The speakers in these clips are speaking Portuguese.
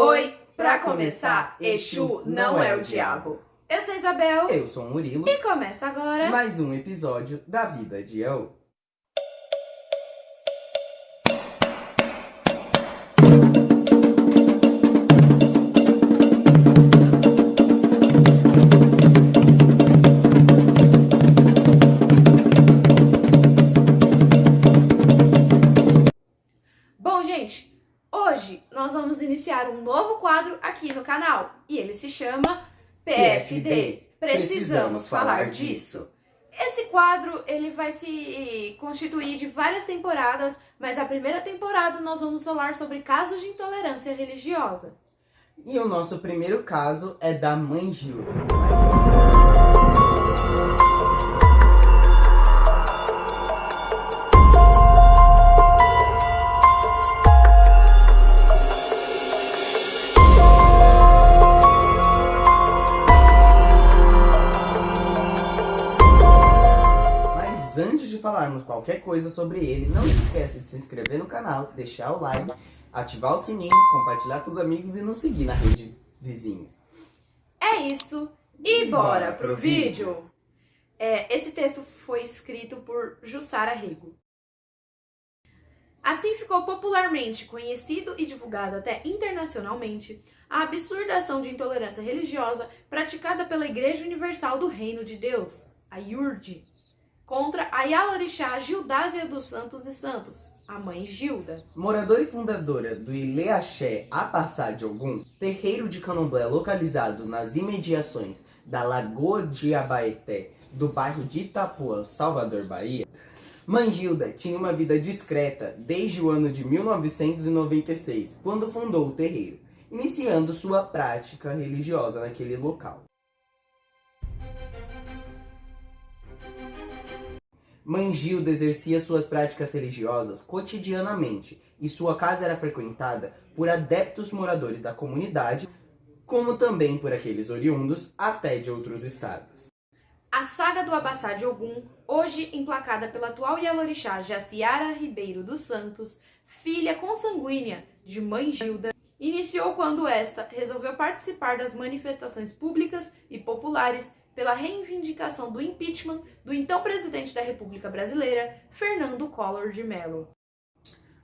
Oi, pra começar, Exu não é o diabo. Eu sou Isabel Eu sou o Murilo. e começa agora. Mais um episódio da Vida de Eu. Nós vamos iniciar um novo quadro aqui no canal e ele se chama PFD. Precisamos falar disso. Esse quadro ele vai se constituir de várias temporadas, mas a primeira temporada nós vamos falar sobre casos de intolerância religiosa. E o nosso primeiro caso é da mãe Gilda. Falarmos qualquer coisa sobre ele, não se esqueça de se inscrever no canal, deixar o like, ativar o sininho, compartilhar com os amigos e nos seguir na rede vizinha. É isso e bora pro vídeo! É, esse texto foi escrito por Jussara Rego. Assim ficou popularmente conhecido e divulgado até internacionalmente a absurda ação de intolerância religiosa praticada pela Igreja Universal do Reino de Deus, a IURD, contra a Yalorixá Gildásia dos Santos e Santos, a mãe Gilda. Moradora e fundadora do Ileaxé Apassá de Ogum, terreiro de candomblé localizado nas imediações da Lagoa de Abaeté, do bairro de Itapuã, Salvador, Bahia, Mãe Gilda tinha uma vida discreta desde o ano de 1996, quando fundou o terreiro, iniciando sua prática religiosa naquele local. Mãe Gilda exercia suas práticas religiosas cotidianamente e sua casa era frequentada por adeptos moradores da comunidade, como também por aqueles oriundos até de outros estados. A saga do Abassá de Ogum, hoje emplacada pela atual Yalorixá Jaciara Ribeiro dos Santos, filha consanguínea de mãe Gilda, iniciou quando esta resolveu participar das manifestações públicas e populares pela reivindicação do impeachment do então presidente da República Brasileira, Fernando Collor de Mello.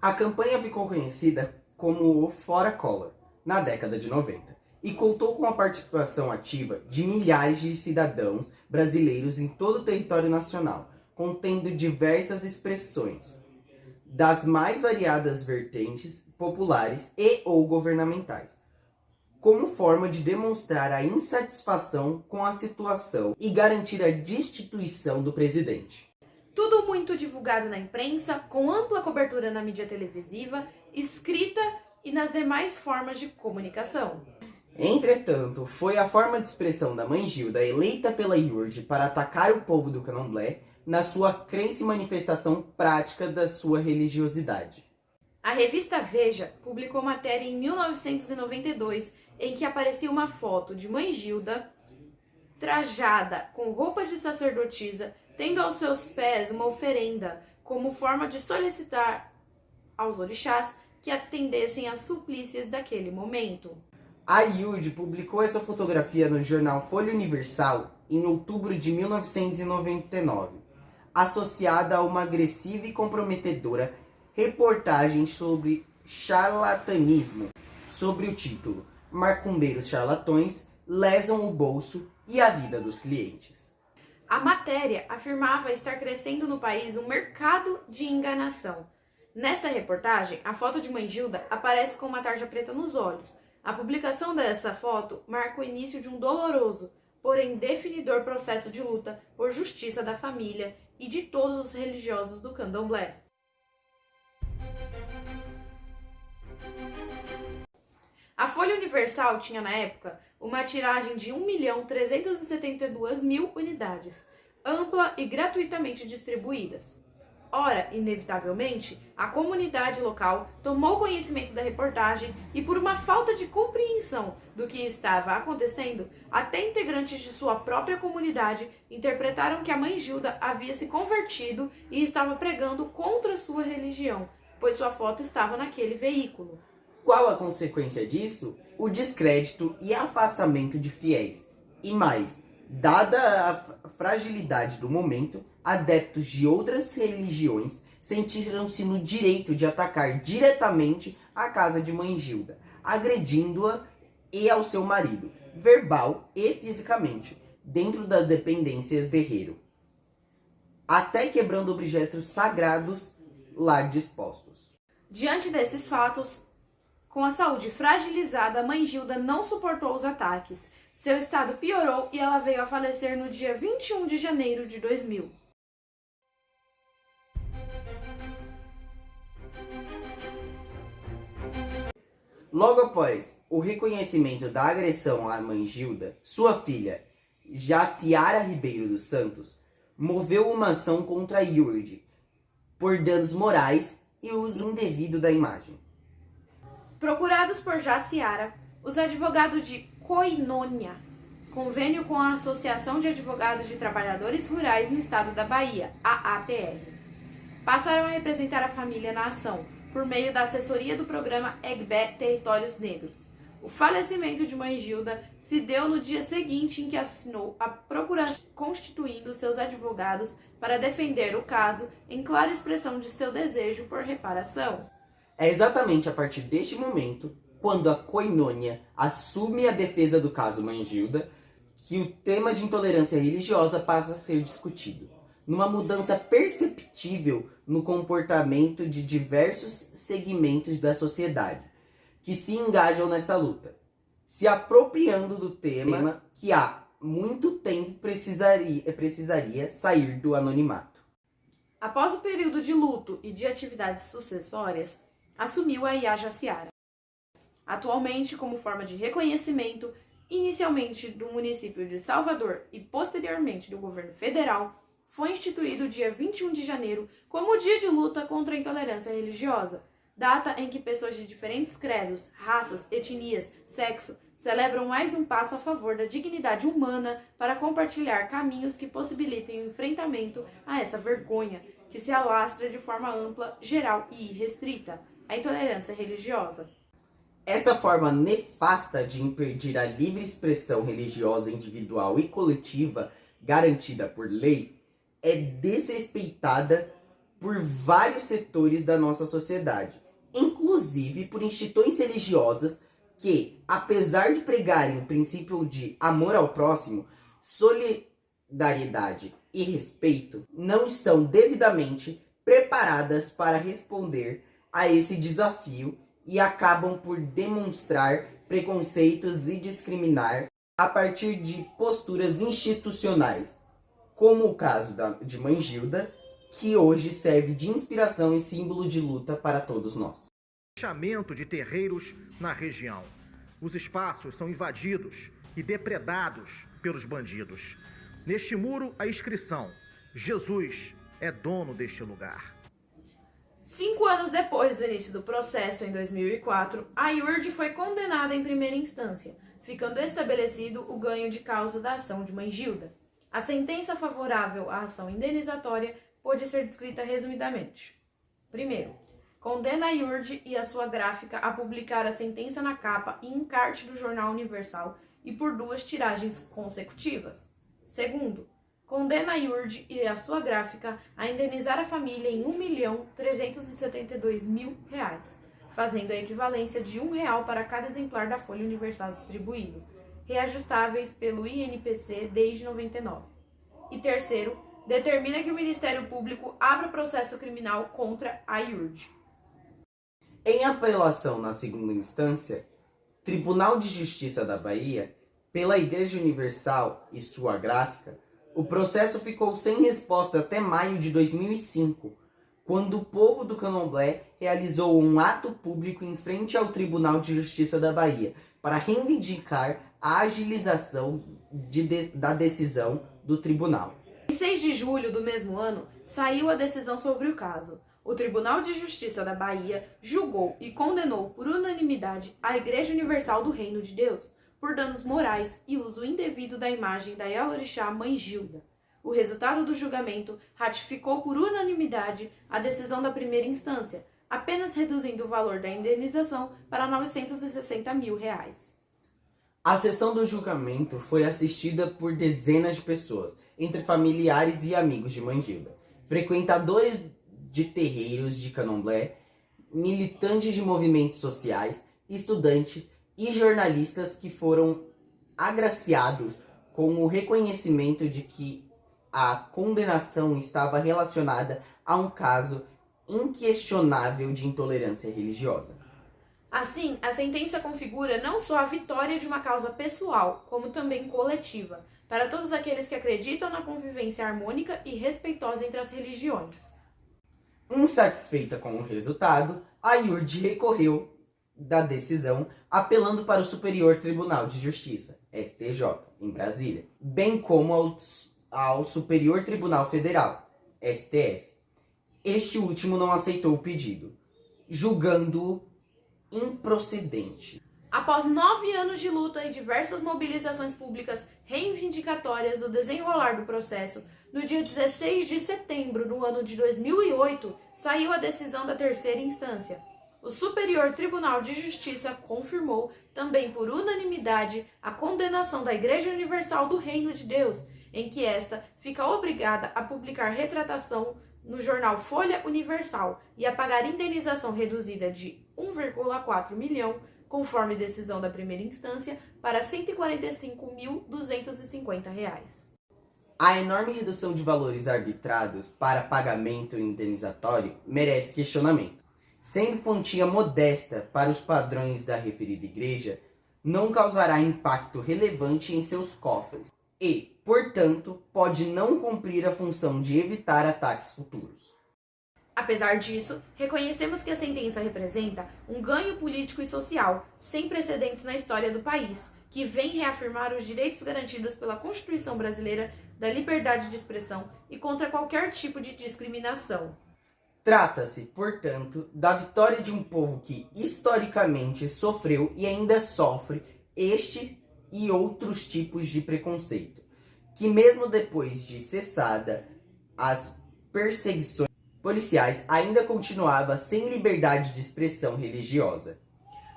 A campanha ficou conhecida como o Fora Collor, na década de 90, e contou com a participação ativa de milhares de cidadãos brasileiros em todo o território nacional, contendo diversas expressões, das mais variadas vertentes populares e ou governamentais, como forma de demonstrar a insatisfação com a situação e garantir a destituição do presidente. Tudo muito divulgado na imprensa, com ampla cobertura na mídia televisiva, escrita e nas demais formas de comunicação. Entretanto, foi a forma de expressão da mãe Gilda eleita pela IURD para atacar o povo do candomblé na sua crença e manifestação prática da sua religiosidade. A revista Veja publicou matéria em 1992 em que aparecia uma foto de mãe Gilda trajada com roupas de sacerdotisa, tendo aos seus pés uma oferenda como forma de solicitar aos orixás que atendessem às suplícias daquele momento. A IURD publicou essa fotografia no jornal Folha Universal em outubro de 1999, associada a uma agressiva e comprometedora reportagem sobre charlatanismo, sobre o título Marcumbeiros charlatões lesam o bolso e a vida dos clientes. A matéria afirmava estar crescendo no país um mercado de enganação. Nesta reportagem, a foto de Mãe Gilda aparece com uma tarja preta nos olhos. A publicação dessa foto marca o início de um doloroso, porém definidor processo de luta por justiça da família e de todos os religiosos do candomblé. Universal tinha na época uma tiragem de 1.372.000 unidades, ampla e gratuitamente distribuídas. Ora, inevitavelmente, a comunidade local tomou conhecimento da reportagem e, por uma falta de compreensão do que estava acontecendo, até integrantes de sua própria comunidade interpretaram que a mãe Gilda havia se convertido e estava pregando contra sua religião, pois sua foto estava naquele veículo. Qual a consequência disso? O descrédito e afastamento de fiéis. E mais, dada a fragilidade do momento, adeptos de outras religiões sentiram-se no direito de atacar diretamente a casa de Mãe Gilda, agredindo-a e ao seu marido, verbal e fisicamente, dentro das dependências do herreiro, até quebrando objetos sagrados lá dispostos. Diante desses fatos, com a saúde fragilizada, a mãe Gilda não suportou os ataques. Seu estado piorou e ela veio a falecer no dia 21 de janeiro de 2000. Logo após o reconhecimento da agressão à mãe Gilda, sua filha, Jaciara Ribeiro dos Santos, moveu uma ação contra Yurd por danos morais e uso indevido da imagem. Procurados por Jaciara, os advogados de Coinônia, convênio com a Associação de Advogados de Trabalhadores Rurais no Estado da Bahia, a ATR, passaram a representar a família na ação, por meio da assessoria do programa EGBE Territórios Negros. O falecimento de Mãe Gilda se deu no dia seguinte em que assinou a procuração constituindo seus advogados para defender o caso em clara expressão de seu desejo por reparação. É exatamente a partir deste momento, quando a Coinônia assume a defesa do caso Mãe Gilda, que o tema de intolerância religiosa passa a ser discutido. Numa mudança perceptível no comportamento de diversos segmentos da sociedade que se engajam nessa luta, se apropriando do tema. que há muito tempo precisaria, precisaria sair do anonimato. Após o período de luto e de atividades sucessórias, assumiu a Ia Jaciara. Atualmente, como forma de reconhecimento, inicialmente do município de Salvador e posteriormente do governo federal, foi instituído o dia 21 de janeiro como o dia de luta contra a intolerância religiosa, data em que pessoas de diferentes credos, raças, etnias, sexo celebram mais um passo a favor da dignidade humana para compartilhar caminhos que possibilitem o enfrentamento a essa vergonha que se alastra de forma ampla, geral e irrestrita, a intolerância religiosa. Esta forma nefasta de impedir a livre expressão religiosa individual e coletiva garantida por lei é desrespeitada por vários setores da nossa sociedade, inclusive por instituições religiosas que, apesar de pregarem o princípio de amor ao próximo, solidariedade e respeito, não estão devidamente preparadas para responder a esse desafio e acabam por demonstrar preconceitos e discriminar a partir de posturas institucionais, como o caso da, de Mãe Gilda, que hoje serve de inspiração e símbolo de luta para todos nós. Fechamento de terreiros na região. Os espaços são invadidos e depredados pelos bandidos. Neste muro, a inscrição: Jesus é dono deste lugar. Cinco anos depois do início do processo, em 2004, a IURD foi condenada em primeira instância, ficando estabelecido o ganho de causa da ação de Mãe Gilda. A sentença favorável à ação indenizatória pode ser descrita resumidamente. Primeiro, condena a IURD e a sua gráfica a publicar a sentença na capa e encarte do Jornal Universal e por duas tiragens consecutivas. Segundo, condena a IURD e a sua gráfica a indenizar a família em 1.372.000 reais, fazendo a equivalência de um real para cada exemplar da Folha Universal distribuído reajustáveis pelo INPC desde 99. E terceiro, determina que o Ministério Público abra processo criminal contra a IURD. Em apelação na segunda instância, Tribunal de Justiça da Bahia, pela Igreja Universal e sua gráfica, o processo ficou sem resposta até maio de 2005, quando o povo do Candomblé realizou um ato público em frente ao Tribunal de Justiça da Bahia para reivindicar a agilização de de, da decisão do tribunal. Em 6 de julho do mesmo ano, saiu a decisão sobre o caso. O Tribunal de Justiça da Bahia julgou e condenou por unanimidade a Igreja Universal do Reino de Deus por danos morais e uso indevido da imagem da Yalorixá Mãe Gilda. O resultado do julgamento ratificou por unanimidade a decisão da primeira instância, apenas reduzindo o valor da indenização para 960 mil reais. A sessão do julgamento foi assistida por dezenas de pessoas, entre familiares e amigos de Mangilda, frequentadores de terreiros de candomblé, militantes de movimentos sociais, estudantes e jornalistas que foram agraciados com o reconhecimento de que a condenação estava relacionada a um caso inquestionável de intolerância religiosa. Assim, a sentença configura não só a vitória de uma causa pessoal, como também coletiva, para todos aqueles que acreditam na convivência harmônica e respeitosa entre as religiões. Insatisfeita com o resultado, a IURD recorreu da decisão apelando para o Superior Tribunal de Justiça, STJ, em Brasília, bem como ao, ao Superior Tribunal Federal, STF. Este último não aceitou o pedido, julgando-o improcedente. Após nove anos de luta e diversas mobilizações públicas reivindicatórias do desenrolar do processo, no dia 16 de setembro do ano de 2008, saiu a decisão da terceira instância. O Superior Tribunal de Justiça confirmou, também por unanimidade, a condenação da Igreja Universal do Reino de Deus, em que esta fica obrigada a publicar retratação no jornal Folha Universal e a pagar indenização reduzida de 1,4 milhão conforme decisão da primeira instância, para R$ 145.250. A enorme redução de valores arbitrados para pagamento indenizatório merece questionamento. Sendo quantia modesta para os padrões da referida igreja, não causará impacto relevante em seus cofres e, portanto, pode não cumprir a função de evitar ataques futuros. Apesar disso, reconhecemos que a sentença representa um ganho político e social sem precedentes na história do país, que vem reafirmar os direitos garantidos pela Constituição brasileira da liberdade de expressão e contra qualquer tipo de discriminação. Trata-se, portanto, da vitória de um povo que historicamente sofreu e ainda sofre este e outros tipos de preconceito, que mesmo depois de cessada as perseguições policiais ainda continuava sem liberdade de expressão religiosa.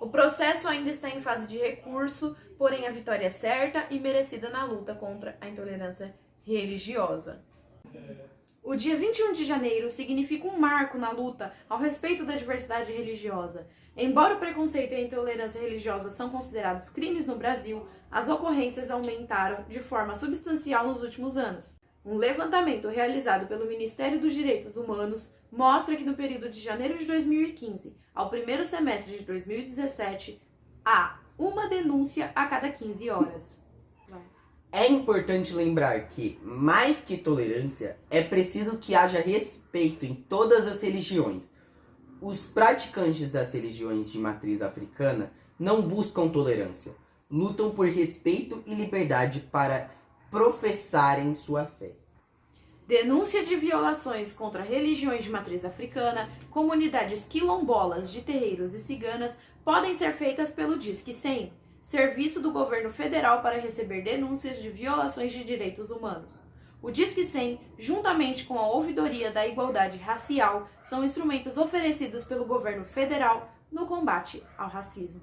O processo ainda está em fase de recurso, porém a vitória é certa e merecida na luta contra a intolerância religiosa. O dia 21 de janeiro significa um marco na luta ao respeito da diversidade religiosa. Embora o preconceito e a intolerância religiosa são considerados crimes no Brasil, as ocorrências aumentaram de forma substancial nos últimos anos. Um levantamento realizado pelo Ministério dos Direitos Humanos mostra que no período de janeiro de 2015 ao primeiro semestre de 2017 há uma denúncia a cada 15 horas. É importante lembrar que, mais que tolerância, é preciso que haja respeito em todas as religiões. Os praticantes das religiões de matriz africana não buscam tolerância, lutam por respeito e liberdade para professarem sua fé. Denúncia de violações contra religiões de matriz africana, comunidades quilombolas de terreiros e ciganas podem ser feitas pelo Disque 100, serviço do governo federal para receber denúncias de violações de direitos humanos. O Disque 100, juntamente com a Ouvidoria da Igualdade Racial, são instrumentos oferecidos pelo governo federal no combate ao racismo.